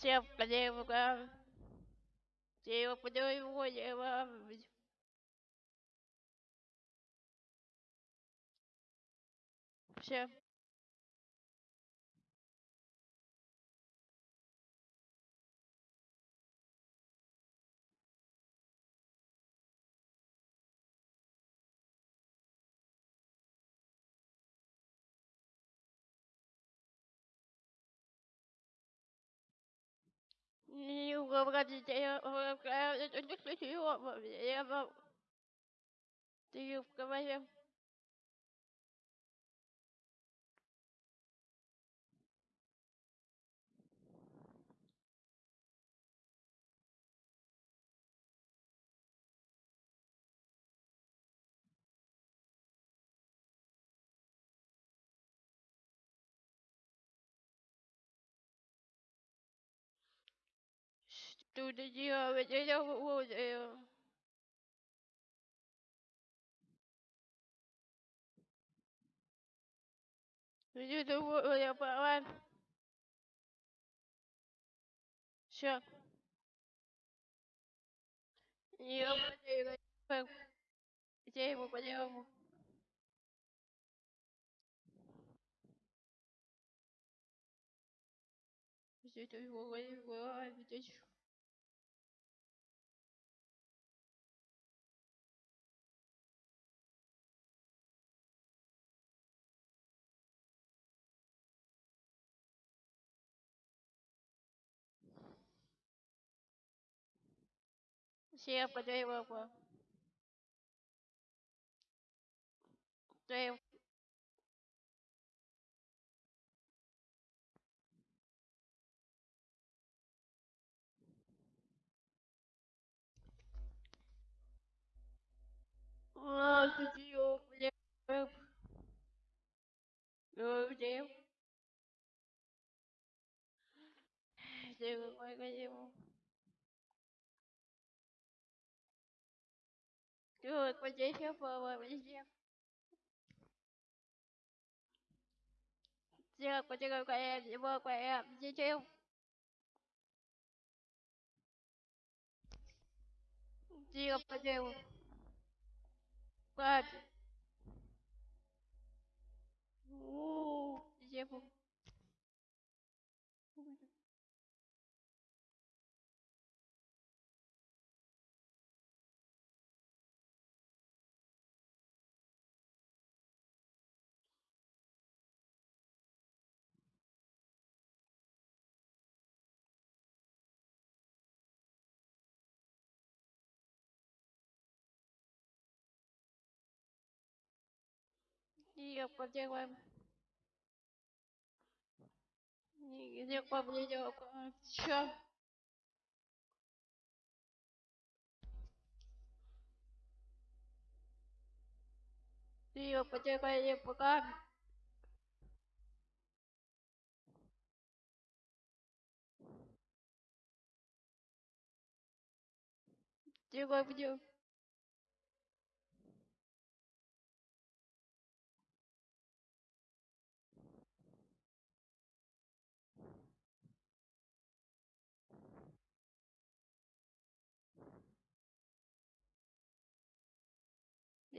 Всем подевка. Всем Ты в подевка. Всем. Не уговорите, я это не красиво. Я вам... Ты в голове. Что ты делаешь? Я буду. Я думаю, я пора. Все. Я потеряю. Я его потеряю. Здесь его здесь. Все потеряю. Ты А, ты где? Где? Ты какой где? Ты где я пора везде? Ты где какая его какая где? Ты где? Как? У, где? Ты где? Где поблизо? Все. Ты где пока? Ты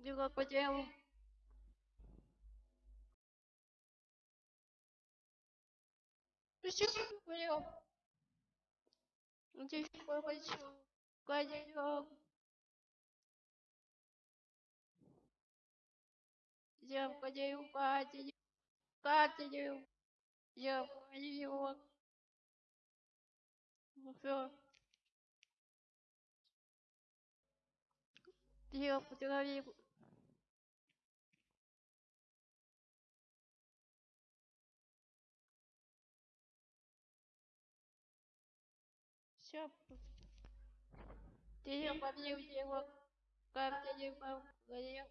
девушка. Девушка, девушка. Девушка, девушка. Все, понял. Здесь такой хочу. Кадиллак. Девушка, девушка, Катя, девушка, девушка. Ну все. Девушка, девушка. Все. Ты побил его, как ты его говорил.